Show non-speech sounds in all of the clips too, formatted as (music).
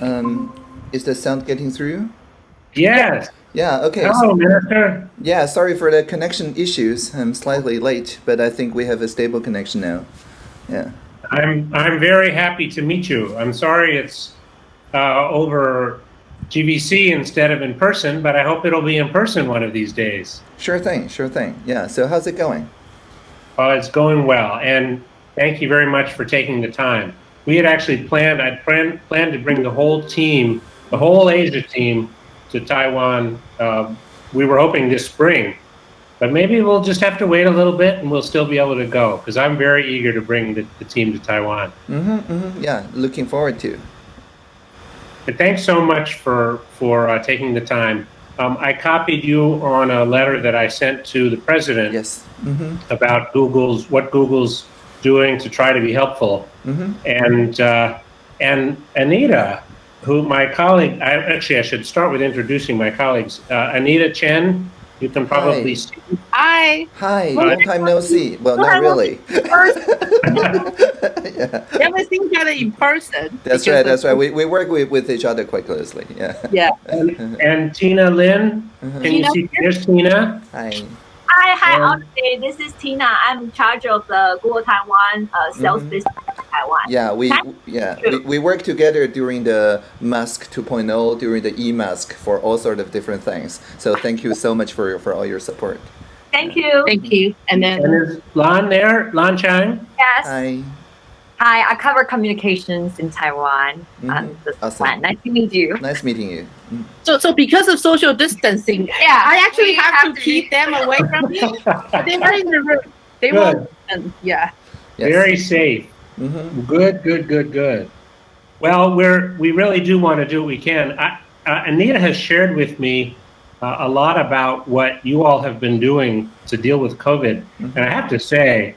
Um, is the sound getting through? Yes. Yeah, okay. Hello, Minister. Yeah, sorry for the connection issues. I'm slightly late, but I think we have a stable connection now. Yeah. I'm I'm very happy to meet you. I'm sorry it's uh, over GVC instead of in person, but I hope it'll be in person one of these days. Sure thing, sure thing. Yeah, so how's it going? Uh, it's going well, and thank you very much for taking the time. We had actually planned, I'd planned, planned to bring the whole team, the whole Asia team to Taiwan. Uh, we were hoping this spring, but maybe we'll just have to wait a little bit and we'll still be able to go because I'm very eager to bring the, the team to Taiwan. Mm-hmm, mm-hmm. Yeah, looking forward to. But thanks so much for, for uh, taking the time. Um, I copied you on a letter that I sent to the president Yes. Mm-hmm. about Google's what Google's doing to try to be helpful. Mm-hmm. And uh, and Anita, who my colleague, I, actually I should start with introducing my colleagues. Uh, Anita Chen, you can probably Hi. see. Hi. Hi, Well, long time no see. Well, not really. First, (laughs) yeah. we haven't seen each other in person. That's right, that's right. We, we work with, with each other quite closely. Yeah. Yeah. And, and Tina Lin, Uh-huh. can you see? There's Tina. Hi. Hi, hi, Um, Audrey. This is Tina. I'm in charge of the Google Taiwan uh, sales Mhm. business in Taiwan. Yeah, we Hi. yeah we, we worked together during the Mask 2.0, during the e-mask for all sort of different things. So thank you so much for for all your support. Thank you. Thank you. And And then is Lan there? Lan Chang? yes. Hi. Hi, I cover communications in Taiwan. Mhm. Um, this is Awesome. Lan. Nice to meet you. Nice meeting you. Mm. so so because of social distancing, Yeah, I actually have, have to to keep them away from me. (laughs) They were in the room. They Good. won't. um, yeah. Yes. Very safe. Mhm. Good, good, good, good. Well, we're we really do want to do what we can. I, uh, Anita has shared with me uh, a lot about what you all have been doing to deal with COVID, and I have to say,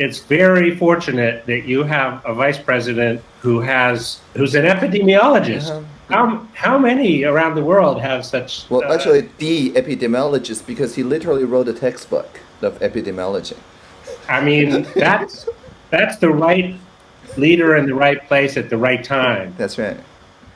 it's very fortunate that you have a vice president who has who's an epidemiologist. Uh-huh. How how many around the world have such? Well, uh, actually, the epidemiologist because he literally wrote a textbook of epidemiology. I mean, that's that's the right leader in the right place at the right time. That's right.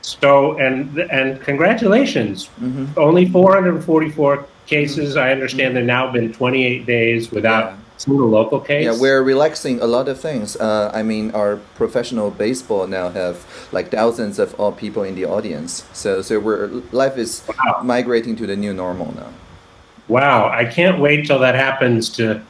So, and and congratulations. hmm Only 444 cases. I understand there now been 28 days without Yeah. A single local case. Yeah, we're relaxing a lot of things. Uh, I mean, our professional baseball now have like thousands of all people in the audience. So, so we're life is Wow. migrating to the new normal now. Wow, I can't wait till that happens to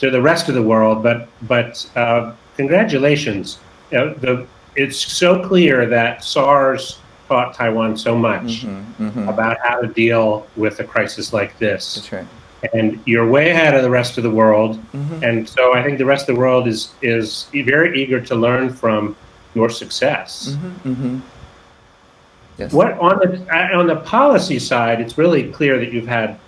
to the rest of the world. But but uh, congratulations. Uh, the it's so clear that SARS taught Taiwan so much hmm hmm about how to deal with a crisis like this, That's right. And you're way ahead of the rest of the world. hmm And so I think the rest of the world is is very eager to learn from your success. hmm hmm Yes. What on the uh, on the policy side, it's really clear that you've had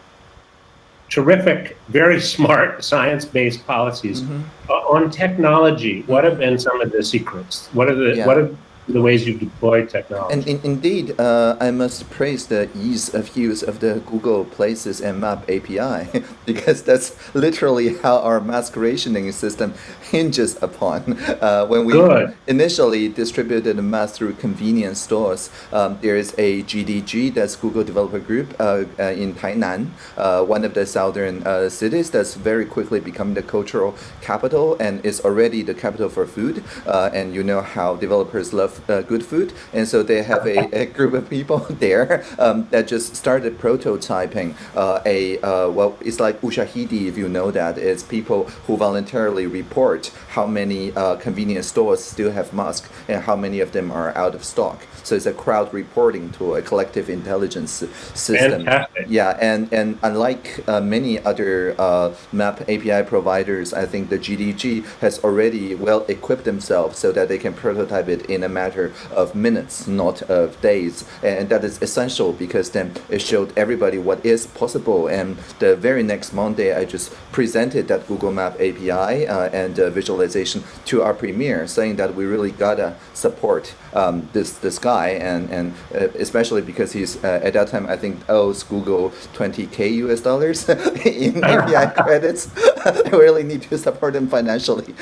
terrific, very smart (laughs) science-based policies. Mhm. Uh, on technology, what have been some of the secrets? What are the Yeah. what are the ways you've deployed technology? And in, indeed, uh, I must praise the ease of use of the Google Places and Map API (laughs) because that's literally how our mask rationing system hinges upon. (laughs) Uh, when we Good. initially distributed the mask through convenience stores, um, there is a GDG, that's Google Developer Group, uh, uh, in Tainan, uh, one of the southern uh, cities that's very quickly becoming the cultural capital and is already the capital for food. Uh, and you know how developers love uh, good food, and so they have a, a (laughs) group of people (laughs) there um, that just started prototyping uh, a uh, well, it's like ushahidi if you know that. It's people who voluntarily report how many uh, convenience stores still have masks and how many of them are out of stock. So it's a crowd reporting to a collective intelligence system. Fantastic. Yeah, and, and unlike uh, many other uh, map API providers, I think the GDG has already well equipped themselves so that they can prototype it in a matter of minutes, not of days. And that is essential because then it showed everybody what is possible. And the very next Monday, I just presented that Google Map API uh, and uh, visualization to our premier, saying that we really gotta support um, this this guy, and and uh, especially because he's uh, at that time I think owes Google 20k US dollars (laughs) in (laughs) API credits. (laughs) I really need to support him financially.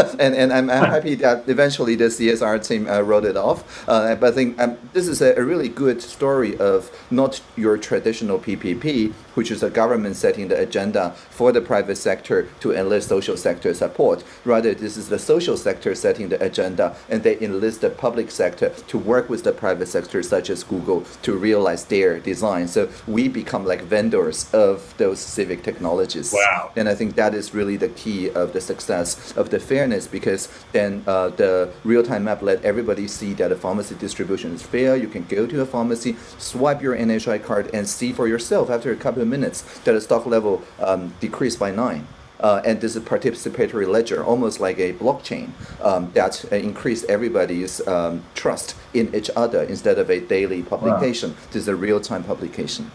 (laughs) and and I'm, I'm happy that eventually the CSR team uh, wrote it off. Uh, but I think um, this is a, a, really good story of not your traditional PPP, which is a government setting the agenda for the private sector to enlist social sector support. Rather, this is the social sector setting the agenda, and they enlist the public sector to work with the private sector, such as Google, to realize their design. So we become like vendors of those civic technologies. Wow. And I think that is really the key of the success of the fairness because then uh, the real-time map let everybody see that the pharmacy distribution is fair. You can go to a pharmacy, swipe your NHI card, and see for yourself after a couple of minutes that the stock level um, decreased by nine. Uh, and this is participatory ledger, almost like a blockchain um, that uh, increased everybody's um, trust in each other instead of a daily publication. Wow. This is a real-time publication.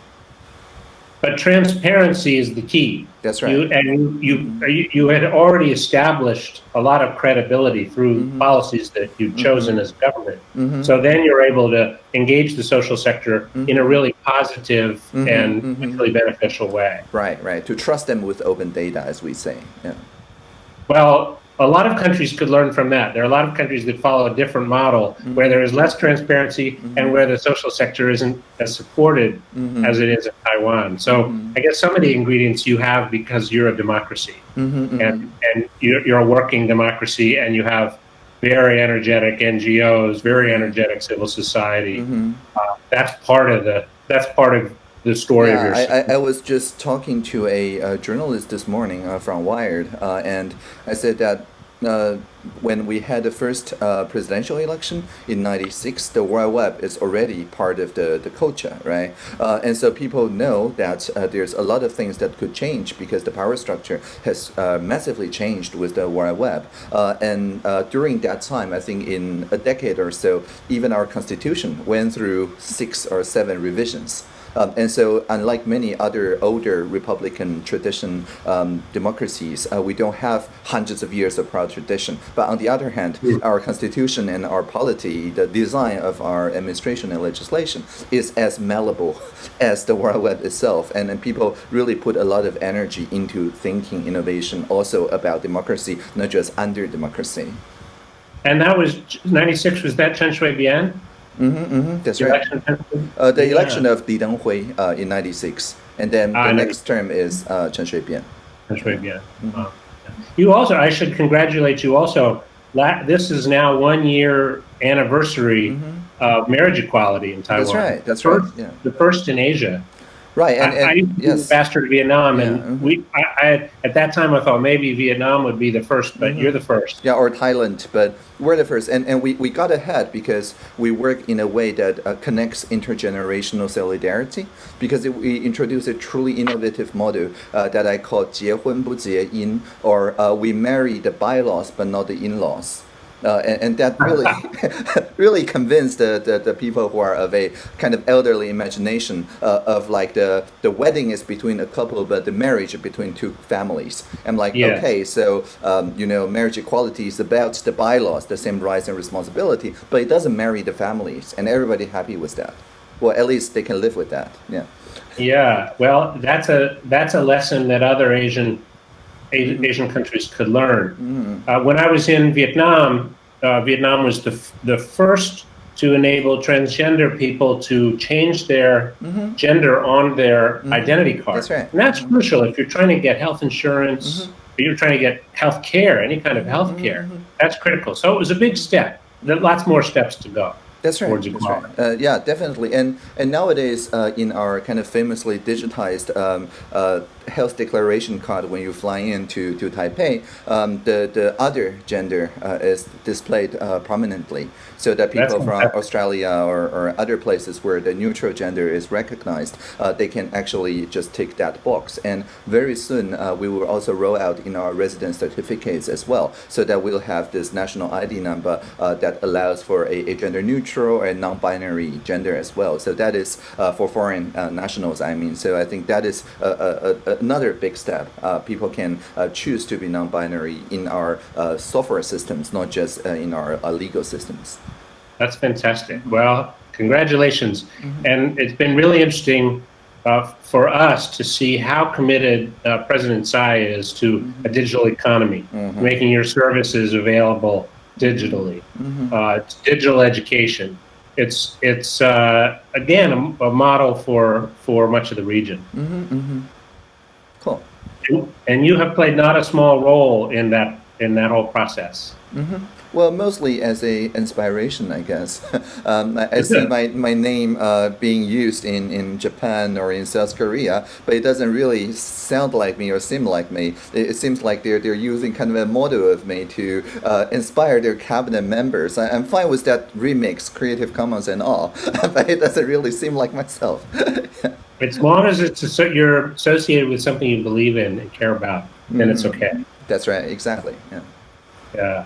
But transparency is the key. That's right. You, and you, you, you had already established a lot of credibility through mm-hmm. policies that you've mm-hmm. chosen mm-hmm. as government. Mm-hmm. So then you're able to engage the social sector mm-hmm. in a really positive mm-hmm. and really beneficial way. Right, right. To trust them with open data, as we say. Yeah. Well, a lot of countries could learn from that. There are a lot of countries that follow a different model mm-hmm. where there is less transparency mm-hmm. and where the social sector isn't as supported mm-hmm. as it is in Taiwan. So mm-hmm. I guess some of the ingredients you have because you're a democracy mm-hmm, mm-hmm. and, and you're, you're, a working democracy and you have very energetic NGOs, very energetic civil society. Uh, that's part of the that's part of the story yeah, of your. I, I, was just talking to a, a journalist this morning uh, from Wired, uh, and I said that. Uh, when we had the first uh, presidential election in 96 the world web is already part of the, the culture right uh, and so people know that uh, there's a lot of things that could change because the power structure has uh, massively changed with the world web uh, and during that time i think in a decade or so even our constitution went through six or seven revisions um, and so, unlike many other older Republican tradition um, democracies, uh, we don't have hundreds of years of proud tradition. But on the other hand, mm. our constitution and our polity, the design of our administration and legislation, is as malleable as the World Web itself. And, and people really put a lot of energy into thinking innovation also about democracy, not just under democracy. And that was 96, was that Chen Shui-bian? Mm-hmm, mm-hmm, that's the right. Election uh, the yeah. election of Li Denghui uh, in '96, and then the next term is uh, Chen Shui-bian. Chen Shui-bian. Mm-hmm. You also, I should congratulate you. Also, this is now one year anniversary mm-hmm. of marriage equality in Taiwan. That's right. That's first, right. Yeah. The first in Asia. Right, and, and I, I yes. faster to Vietnam, and yeah, mm-hmm. we, I, I, at that time, I thought maybe Vietnam would be the first, but mm-hmm. you're the first. Yeah, or Thailand, but we're the first, and and we, we got ahead because we work in a way that uh, connects intergenerational solidarity. Because it, we introduced a truly innovative model uh, that I call 结婚不结姻, or uh, we marry the bylaws but not the in-laws. Uh, and, and, that really (laughs) (laughs) really convinced the, the, the, people who are of a kind of elderly imagination uh, of like the the wedding is between a couple but the marriage between two families. I'm like yeah. okay so um, you know marriage equality is about the bylaws the same rights and responsibility but it doesn't marry the families and everybody happy with that. Well at least they can live with that yeah. Yeah well that's a that's a lesson that other asian Asian countries could learn. Mm. Uh, when I was in Vietnam, uh, Vietnam was the, the first to enable transgender people to change their mm-hmm. gender on their mm-hmm. identity card. That's right. And that's mm-hmm. crucial if you're trying to get health insurance, mm-hmm. or you're trying to get health care, any kind of health care. Mm-hmm. That's critical. So it was a big step. There are lots more steps to go. That's right. That's right. Uh, yeah, definitely. And and nowadays, uh, in our kind of famously digitized um, uh, health declaration card when you fly in to, to Taipei, um, the, the other gender uh, is displayed uh, prominently so that people from Australia or, or other places where the neutral gender is recognized, uh, they can actually just tick that box. And very soon, uh, we will also roll out in our resident certificates as well, so that we'll have this national ID number uh, that allows for a, a gender neutral and non-binary gender as well. So that is uh, for foreign nationals, I mean. So I think that is a, a, a another big step. Uh, people can uh, choose to be non-binary in our uh, software systems, not just uh, in our uh, legal systems. That's fantastic. Well, congratulations. Mm-hmm. And it's been really interesting uh, for us to see how committed uh, President Tsai is to a digital economy, Mhm. making your services available digitally, Mhm. uh, digital education. It's it's uh, again a, a model for for much of the region, Mhm. Mhm. Cool. And, and you have played not a small role in that in that whole process. hmm Well, mostly as a inspiration, I guess. (laughs) um, I, I see my, my name uh, being used in, in Japan or in South Korea, but it doesn't really sound like me or seem like me. It, it seems like they're, they're using kind of a model of me to uh, inspire their cabinet members. I, I'm fine with that remix, Creative Commons and all, (laughs) but it doesn't really seem like myself. (laughs) As long as it's you're associated with something you believe in and care about, then it's Mhm. okay. That's right, exactly. Yeah. Yeah.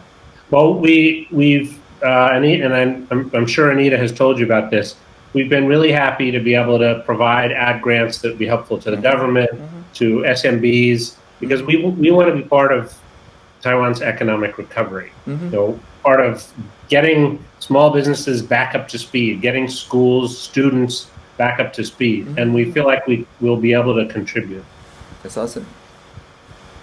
Well, we we've uh, Anita, and I'm, I'm I'm sure Anita has told you about this. We've been really happy to be able to provide ad grants that would be helpful to the government, to SMBs, because we we want to be part of Taiwan's economic recovery. Mhm. You know, part of getting small businesses back up to speed, getting schools, students back up to speed, and we feel like we will be able to contribute. That's awesome.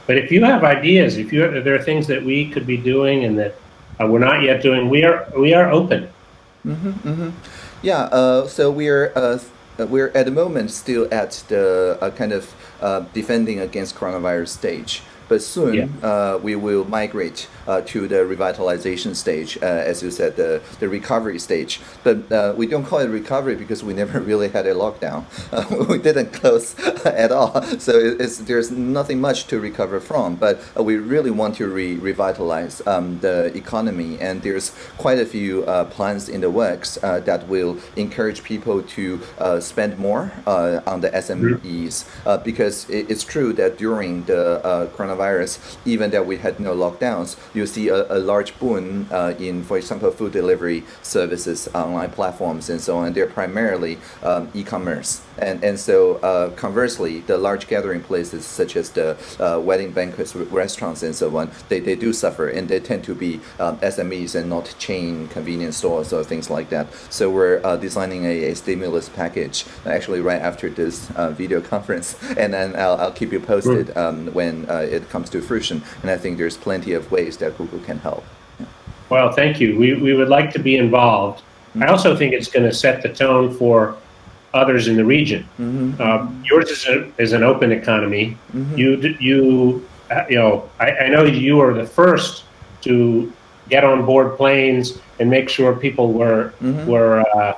But if you have ideas, if you if there are things that we could be doing and that uh, we're not yet doing, we are we are open. hmm hmm Yeah. Uh, so we're uh, we're at the moment still at the uh, kind of uh, defending against coronavirus stage. But soon Yeah. uh, we will migrate uh, to the revitalization stage, uh, as you said, the, the recovery stage. But uh, we don't call it recovery because we (laughs) never really had a lockdown. Uh, (laughs) we didn't close (laughs) at all, so it's, there's nothing much to recover from. But uh, we really want to re- revitalize um, the economy, and there's quite a few uh, plans in the works uh, that will encourage people to uh, spend more uh, on the SMEs. Uh, because it's true that during the uh, coronavirus, even that we had no lockdowns, you see a, a large boom uh, in, for example, food delivery services, online platforms, and so on. They're primarily um, e-commerce, and and so uh, conversely, the large gathering places such as the uh, wedding banquets, restaurants, and so on, they, they do suffer, and they tend to be um, SMEs and not chain convenience stores or things like that. So we're uh, designing a, a stimulus package actually right after this uh, video conference, (laughs) and then I'll, I'll keep you posted um, when uh, it comes to fruition. And I think there's plenty of ways that Google can help. Well, thank you. We we would like to be involved. I also think it's going to set the tone for others in the region. Mhm. Um, yours is, a, is an open economy. Mhm. You you uh, you know I, I know you were the first to get on board planes and make sure people were Mhm. were uh,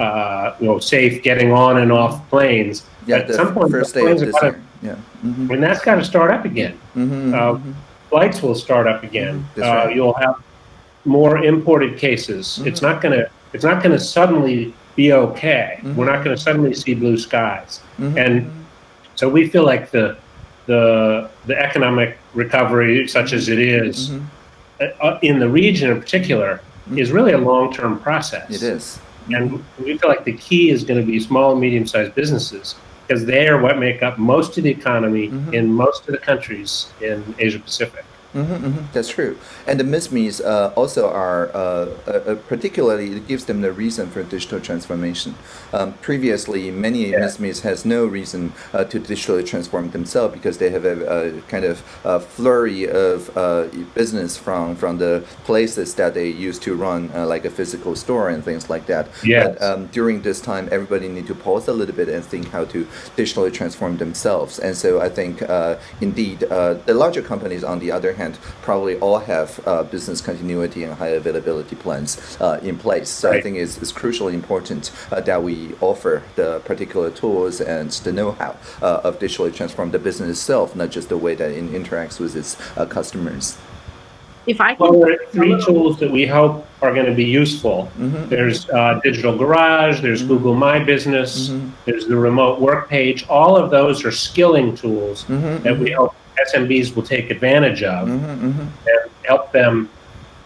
uh, you know safe getting on and off planes. Yeah, At the some point, first the day of this year. Yeah. Mhm. and that's got to start up again. Mhm, Uh, mhm. Flights will start up again. That's Uh, right. You'll have more imported cases. It's not going to. It's not going to suddenly be okay. We're not going to suddenly see blue skies. And so we feel like the the the economic recovery, such as it is, Mhm. uh, in the region in particular, is really a long term process. It is. And we feel like the key is going to be small and medium sized businesses because they are what make up most of the economy Mhm. in most of the countries in Asia Pacific. Hmm hmm That's true. And the MSMEs uh, also are, uh, uh, uh, particularly, it gives them the reason for digital transformation. Um, previously, many Yeah. MSMEs has no reason uh, to digitally transform themselves because they have a, a kind of uh flurry of uh, business from, from the places that they used to run, uh, like a physical store and things like that. But um, during this time, everybody need to pause a little bit and think how to digitally transform themselves. And so I think, uh, indeed, uh, the larger companies, on the other hand, probably all have uh, business continuity and high availability plans uh, in place. So I think it's, it's crucially important uh, that we offer the particular tools and the know-how uh, of digitally transform the business itself, not just the way that it interacts with its uh, customers. If I Well, can, there are three tools that we hope are going to be useful. Mhm. There's uh, Digital Garage, there's Google My Business, Mhm. there's the remote work page. All of those are skilling tools Mhm, that we hope SMBs will take advantage of Mhm, mhm. and help them,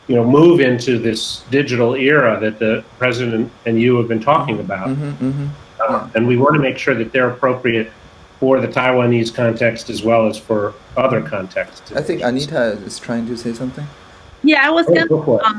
you know, move into this digital era that the president and you have been talking about. Mhm, mhm. Uh, and we want to make sure that they're appropriate for the Taiwanese context as well as for other contexts. I think Anita is trying to say something. yeah, I was Oh, gonna. go for. Um,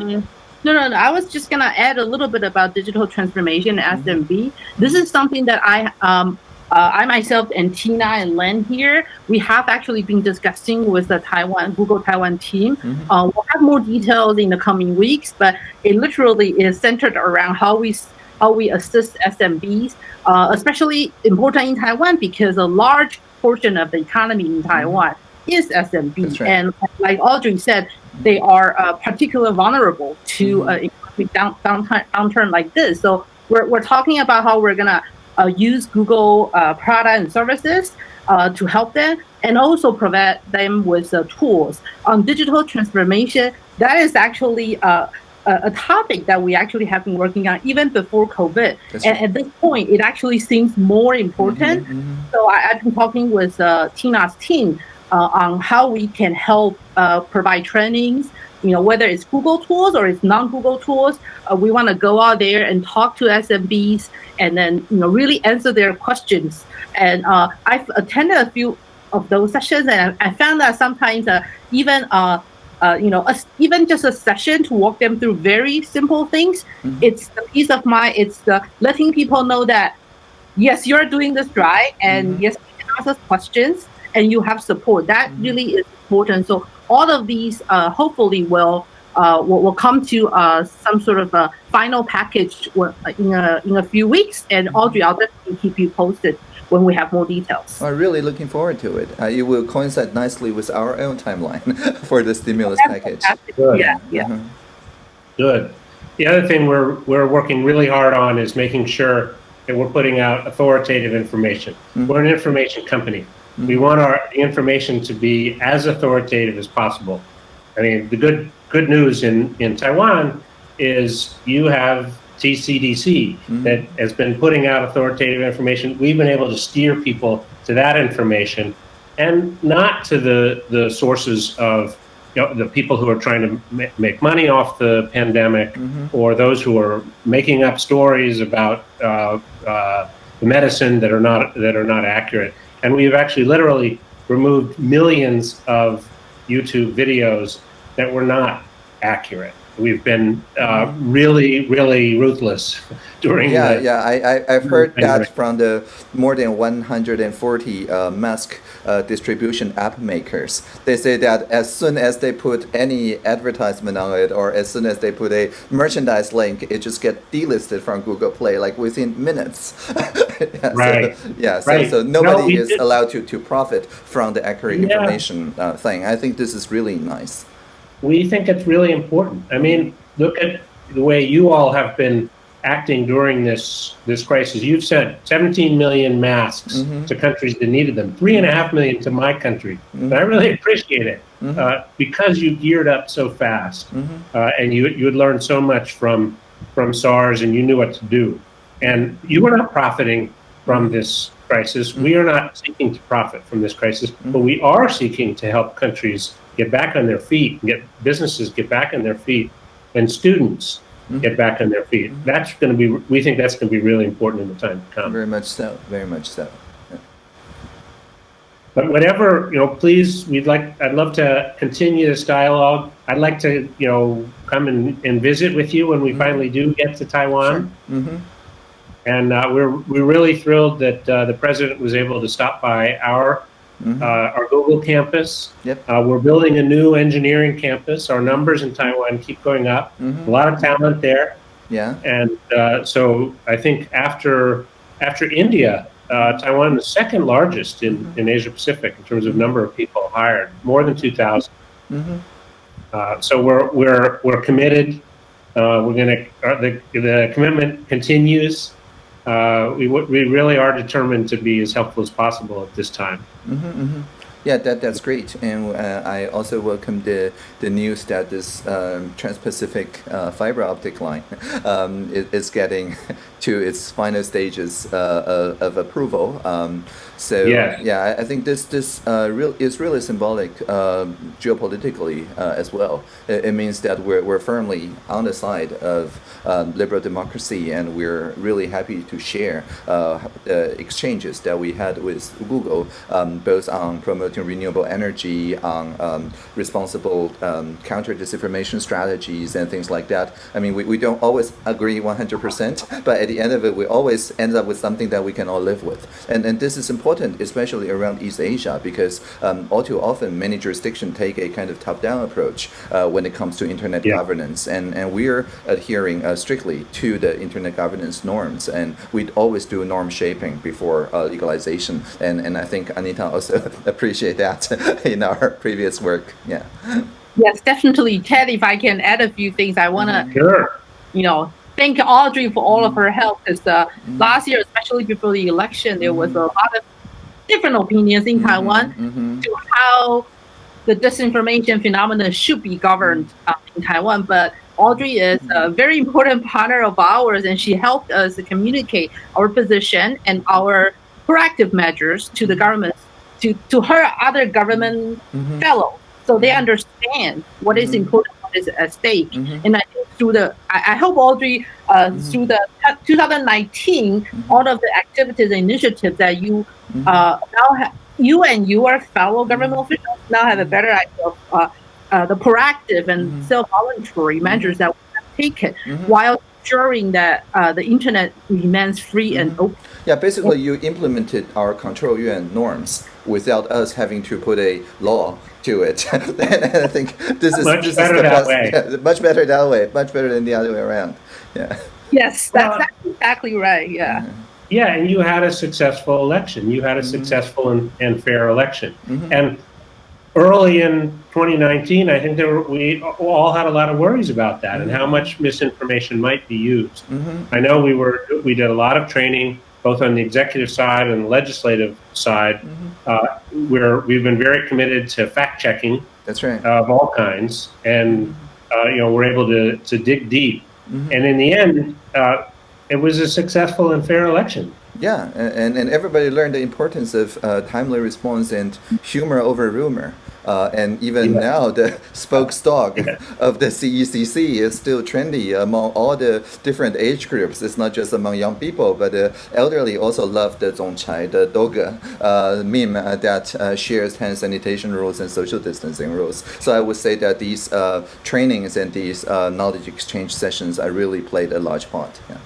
no, no, no. I was just gonna add a little bit about digital transformation Mm-hmm. SMB. This is something that I um uh, I myself and Tina and Len here, we have actually been discussing with the Taiwan Google Taiwan team. Mhm. Uh, we'll have more details in the coming weeks, but it literally is centered around how we how we assist SMBs, uh, especially important in Taiwan because a large portion of the economy in Taiwan is SMB, right. and like Audrey said, they are uh, particularly vulnerable to Mhm. uh, economic down, downturn, downturn like this. So we're, we're talking about how we're gonna use Google uh, product and services uh, to help them, and also provide them with uh, tools on digital transformation. That is actually uh, a, a topic that we actually have been working on even before COVID. That's And right. at this point, it actually seems more important. Mhm, mhm. So I, I've been talking with uh, Tina's team uh, on how we can help uh, provide trainings. You know, whether it's Google tools or it's non-Google tools, uh, we want to go out there and talk to SMBs and then you know really answer their questions. And uh, I've attended a few of those sessions, and I, found that sometimes uh, even uh, uh, you know, a, even just a session to walk them through very simple things. Mhm. It's the peace of mind. It's the letting people know that yes, you're doing this right, and Mhm. yes, you can ask us questions, and you have support. That Mhm. really is important. So all of these uh, hopefully will. Uh, will, will come to uh, some sort of a final package in a in a few weeks, and Audrey, I'll definitely keep you posted when we have more details. I'm really looking forward to it. Uh, it will coincide nicely with our own timeline (laughs) for the stimulus package. Fantastic. Good. Yeah, yeah. Mhm. Good. The other thing we're we're working really hard on is making sure that we're putting out authoritative information. Mhm. We're an information company. We want our information to be as authoritative as possible. I mean, the good good news in in Taiwan is you have TCDC Mhm. that has been putting out authoritative information. We've been able to steer people to that information and not to the the sources of you know, the people who are trying to ma- make money off the pandemic Mhm. or those who are making up stories about uh, uh, the medicine that are not that are not accurate. And we've actually literally removed millions of YouTube videos that were not accurate. We've been uh, really, really ruthless (laughs) during Yeah, the, yeah, I, I, I've heard that from the more than 140 uh, mask uh, distribution app makers. They say that as soon as they put any advertisement on it or as soon as they put a merchandise link, it just get delisted from Google Play like within minutes. (laughs) yeah, Right. So, yeah, so, Right. so nobody we is did- allowed to, to profit from the accurate Yeah. information uh, thing. I think this is really nice. We think it's really important. I mean, look at the way you all have been acting during this this crisis. You've sent 17 million masks Mhm. to countries that needed them, three and a half million to my country, and I really appreciate it Mhm. uh, because you geared up so fast Mhm. uh, and you you had learned so much from from SARS and you knew what to do, and you were not profiting from this crisis. We are not seeking to profit from this crisis, but we are seeking to help countries get back on their feet, get businesses get back on their feet, and students get back on their feet. That's going to be. We think that's going to be really important in the time to come. Very much so. Very much so. But whatever, you know, please, we'd like, I'd love to continue this dialogue. I'd like to, you know, come and, and visit with you when we finally do get to Taiwan. hmm And uh, we're, we're really thrilled that uh, the president was able to stop by our, Mhm. uh, our Google campus. Yep. Uh, we're building a new engineering campus. Our numbers in Taiwan keep going up. Mhm. A lot of talent there. Yeah. And uh, so I think after after India, uh, Taiwan is second largest in, in Asia Pacific in terms of number of people hired, more than 2,000. hmm Uh, so we're we're we're committed. Uh, we're gonna uh, the the commitment continues. Uh, we we really are determined to be as helpful as possible at this time. hmm hmm Yeah, that, that's great. And uh, I also welcome the, the news that this um, Trans-Pacific uh, fiber optic line (laughs) um, is, is getting (laughs) to its final stages uh, of, of approval. Um, so Yes. yeah, I, think this this uh, real is really symbolic um geopolitically uh, as well. It, it means that we're, we're firmly on the side of um, liberal democracy, and we're really happy to share uh, the exchanges that we had with Google, um, both on promoting renewable energy, on um, responsible um, counter disinformation strategies, and things like that. I mean, we, we don't always agree 100%, but at the end of it, we always end up with something that we can all live with. And, and this is important, especially around East Asia, because um, all too often many jurisdictions take a kind of top-down approach uh, when it comes to internet Yeah. governance. And, and we're adhering uh, strictly to the internet governance norms. And we'd always do norm shaping before uh, legalization. And, and I think Anita also (laughs) appreciate that (laughs) in our previous work. Yeah. Yes, definitely. Ted, if I can add a few things, I want to, mm-hmm. Sure. you know, thank Audrey for all of her mm-hmm. help because uh, mm-hmm. last year, especially before the election, there was a lot of different opinions in Taiwan Mhm. to how the disinformation phenomenon should be governed uh, in Taiwan. But Audrey is a very (laughs) important partner of ours, and she helped us to communicate our position and our proactive measures to the government, to, to her other government Mhm. fellows, so they understand what is Mhm. important, what is at stake. Mhm. And I think through the, I, I hope Audrey, uh, through the 2019, all of the activities and initiatives that you uh, now have, you and your fellow government officials now have a better idea of uh, uh, the proactive and Mhm. self-voluntary measures that we have taken Mhm. while ensuring that uh, the internet remains free and Mhm. open. Yeah, basically you implemented our control yuan norms without us having to put a law to it. (laughs) and I think this is Much this better is the that best, way. (laughs) yeah, much better that way. Much better than the other way around. Yeah. Yes, that's, Well- that's exactly right. Yeah. Yeah, and you had a successful election. You had a successful and, and fair election. Mhm. And early in 2019, I think there were, we all had a lot of worries about that and how much misinformation might be used. Mhm. I know we were we did a lot of training both on the executive side and the legislative side. Uh, where we've been very committed to fact checking That's right. of all kinds, and uh, you know we're able to to dig deep. Mhm. And in the end, uh, it was a successful and fair election. Yeah, and, and everybody learned the importance of uh, timely response and humor over rumor. Uh, and even Yeah. now, the (laughs) spokesdog of the CECC is still trendy among all the different age groups. It's not just among young people, but the elderly also love the zongchai, the doge uh, meme uh, that uh, shares hand sanitation rules and social distancing rules. So I would say that these uh, trainings and these uh, knowledge exchange sessions, are really played a large part. Yeah.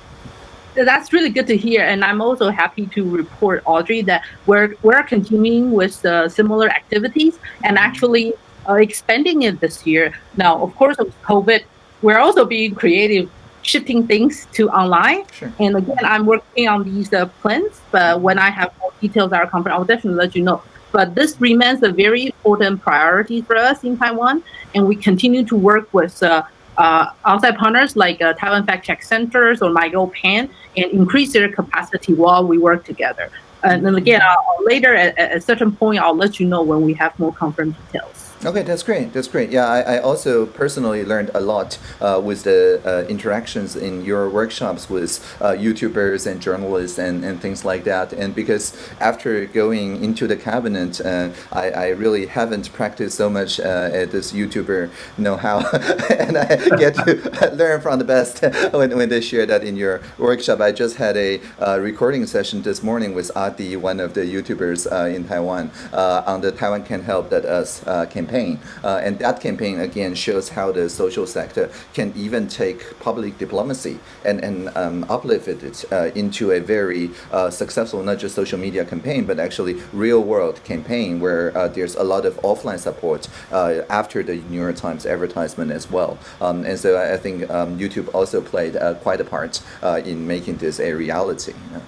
That's really good to hear, and I'm also happy to report, Audrey, that we're we're continuing with uh, similar activities and actually uh, expanding it this year. Now, of course, with COVID, we're also being creative, shifting things to online. Sure. And again, I'm working on these uh, plans, but when I have more details at our conference, I'll definitely let you know. But this remains a very important priority for us in Taiwan, and we continue to work with uh, uh, outside partners like uh, Taiwan Fact Check Centers or MyGoPen and increase their capacity while we work together. And then again, I'll, later at, at a certain point, I'll let you know when we have more conference details. Okay, that's great. That's great. Yeah, I, I also personally learned a lot uh, with the uh, interactions in your workshops with uh, YouTubers and journalists and, and things like that. And because after going into the cabinet, uh, I, I really haven't practiced so much uh, at this YouTuber know-how, (laughs) and I get to (laughs) learn from the best (laughs) when, when they share that in your workshop. I just had a uh, recording session this morning with Adi, one of the YouTubers in Taiwan, on the Taiwan Can Help That Us uh, campaign. Uh, and that campaign again shows how the social sector can even take public diplomacy and, and um, uplift it uh, into a very uh, successful, not just social media campaign, but actually real world campaign where uh, there's a lot of offline support uh, after the New York Times advertisement as well. Um, and so I, I think um, YouTube also played uh, quite a part uh, in making this a reality. Yeah.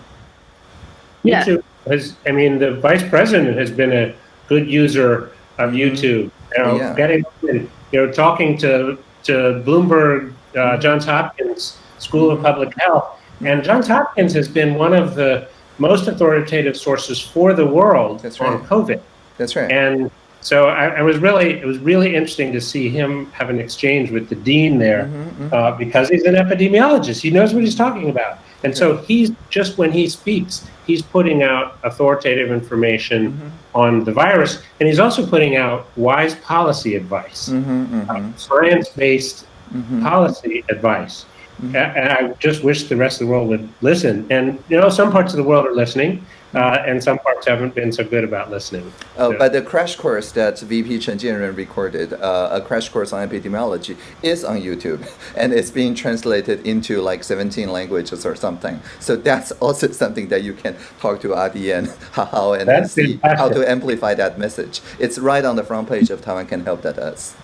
Yeah. YouTube has, I mean, the vice president has been a good user of YouTube. You know, Yeah. getting, you know, talking to to Bloomberg, uh, Johns Hopkins School of Public Health, and Johns Hopkins has been one of the most authoritative sources for the world That's on right. COVID. That's right. And so I, I was really, it was really interesting to see him have an exchange with the dean there Mhm, mhm. uh, because he's an epidemiologist. He knows what he's talking about. And so he's just when he speaks, he's putting out authoritative information Mm-hmm. on the virus, and he's also putting out wise policy advice, Mhm, mhm, science based mhm. policy advice. Mhm. And I just wish the rest of the world would listen. And, you know, some parts of the world are listening. Uh, and some parts haven't been so good about listening. Oh, Yeah. but the crash course that VP Chen Jianren recorded, uh, a crash course on epidemiology, is on YouTube, (laughs) and it's being translated into like 17 languages or something. So that's (laughs) also something that you can talk to Adi and (laughs) Hao and That's see how to amplify that message. It's right on the front page of Taiwan Can Help that us.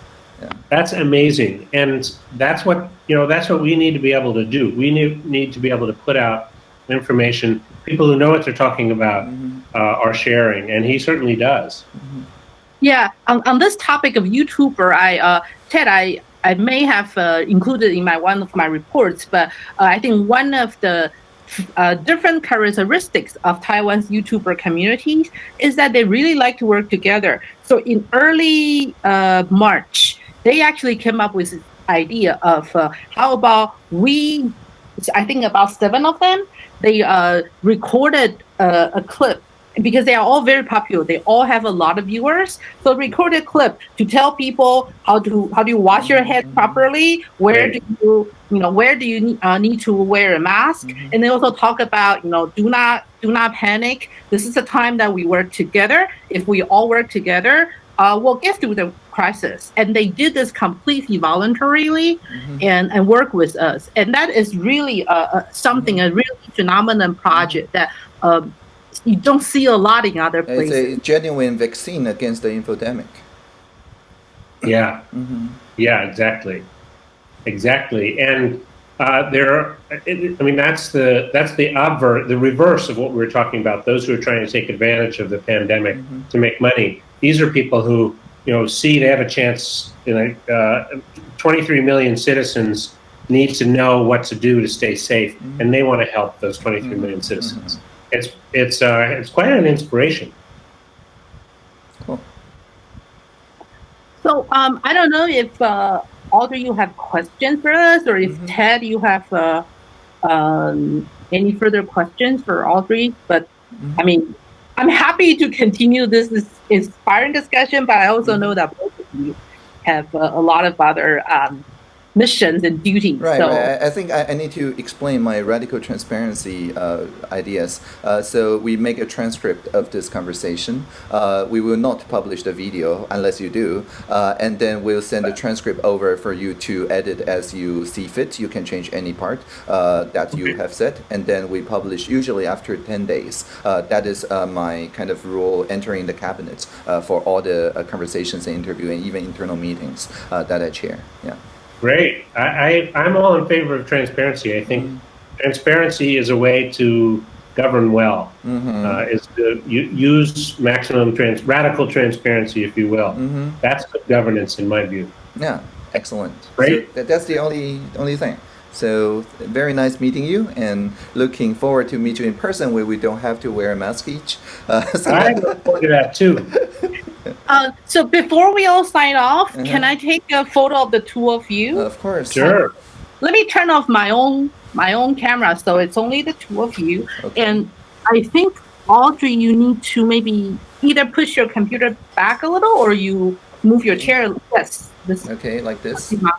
That's amazing, and that's what you know. That's what we need to be able to do. We need need to be able to put out information. People who know what they're talking about uh, are sharing, and he certainly does. Yeah, on, on this topic of YouTuber, I uh, Ted, I I may have uh, included in my one of my reports, but uh, I think one of the uh, different characteristics of Taiwan's YouTuber communities is that they really like to work together. So in early uh, March, they actually came up with this idea of uh, how about we, I think about seven of them, they uh, recorded uh, a clip because they are all very popular. They all have a lot of viewers. So record a clip to tell people how to how do you wash your head properly, where do you you know where do you uh, need to wear a mask, and they also talk about you know do not do not panic. This is a time that we work together. If we all work together, uh, we'll get through the crisis. And they did this completely voluntarily and, and work with us. And that is really uh, uh, something, a really phenomenon project that um, you don't see a lot in other places. It's a genuine vaccine against the infodemic. Yeah, hmm yeah, exactly, exactly. And uh, there, are, I mean, that's the that's the obver, the reverse of what we were talking about. Those who are trying to take advantage of the pandemic to make money. These are people who you know see they have a chance. You know, uh, 23 million citizens need to know what to do to stay safe, and they want to help those 23 million citizens. It's it's uh, it's quite an inspiration. Cool. So um, I don't know if uh, Audrey, you have questions for us, or if Mhm. Ted, you have uh, um, any further questions for Audrey. But Mhm. I mean, I'm happy to continue this, this inspiring discussion, but I also know that both of you have uh, a lot of other um, missions and duties. Right, so right. I, I think I, I need to explain my radical transparency uh, ideas. Uh, so we make a transcript of this conversation. Uh, we will not publish the video unless you do, uh, and then we'll send the transcript over for you to edit as you see fit. You can change any part uh, that you have said, and then we publish usually after ten days. Uh, that is uh, my kind of rule entering the cabinet uh, for all the uh, conversations and interview and even internal meetings uh, that I chair. Yeah. Great. I, I, I'm all in favor of transparency. I think transparency is a way to govern well. Mm-hmm. Uh, is to use maximum trans, radical transparency, if you will. mm-hmm. That's good governance, in my view. Yeah, excellent. Great. So that, that's the only only thing. So very nice meeting you, and looking forward to meet you in person where we don't have to wear a mask each. Uh, (laughs) so I look forward to that too. (laughs) Uh, so before we all sign off, Uh-huh. can I take a photo of the two of you? of course. Sure. Let me turn off my own my own camera, so it's only the two of you. Okay. And I think Audrey, you need to maybe either push your computer back a little or you move your chair. Yes, this. Okay, like this. Like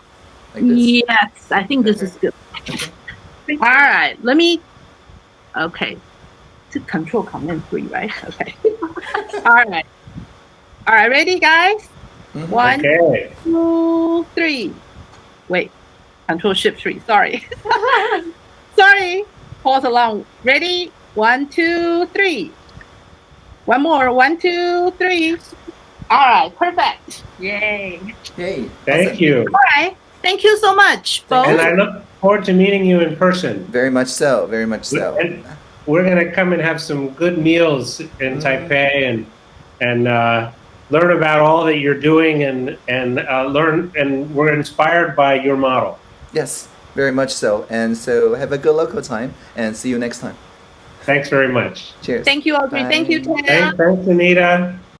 this. Yes, I think this is good. Okay. All right, let me. Okay, to control command three, right? Okay. (laughs) All right. All right, ready, guys? Mhm. One, Okay. two, three. Wait, control shift three. Sorry. (laughs) Sorry. Pause along. Ready? One, two, three. One more. One, two, three. All right. Perfect. Yay. Yay. Thank awesome. you. All right. Thank you so much, Thank And. I look forward to meeting you in person. Very much so. Very much so. And we're going to come and have some good meals in Mhm. Taipei and and uh, learn about all that you're doing and and uh, learn and we're inspired by your model. Yes, very much so. And so have a good local time, and see you next time. Thanks very much. Cheers. Thank you, Audrey. Thank you, Bye. Ted. Thanks, thanks Anita.